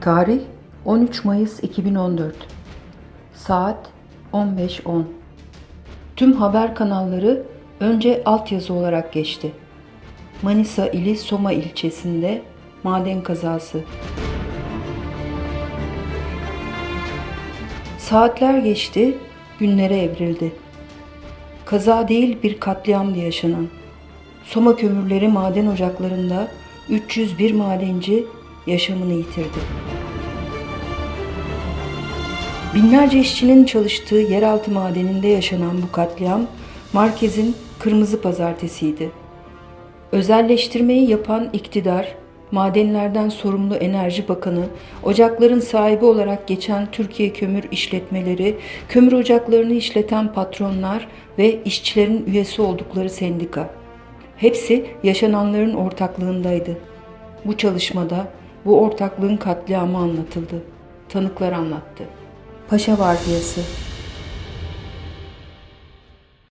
Tarih 13 Mayıs 2014 Saat 15.10 Tüm haber kanalları önce altyazı olarak geçti. Manisa ili Soma ilçesinde maden kazası. Saatler geçti, günlere evrildi. Kaza değil bir katliamdı yaşanan. Soma kömürleri maden ocaklarında 301 madenci yaşamını yitirdi. Binlerce işçinin çalıştığı yeraltı madeninde yaşanan bu katliam Markez'in Kırmızı Pazartesi'ydi. Özelleştirmeyi yapan iktidar, madenlerden sorumlu Enerji Bakanı, ocakların sahibi olarak geçen Türkiye Kömür İşletmeleri, kömür ocaklarını işleten patronlar ve işçilerin üyesi oldukları sendika. Hepsi yaşananların ortaklığındaydı. Bu çalışmada bu ortaklığın katliamı anlatıldı. Tanıklar anlattı. Paşa Vardiyası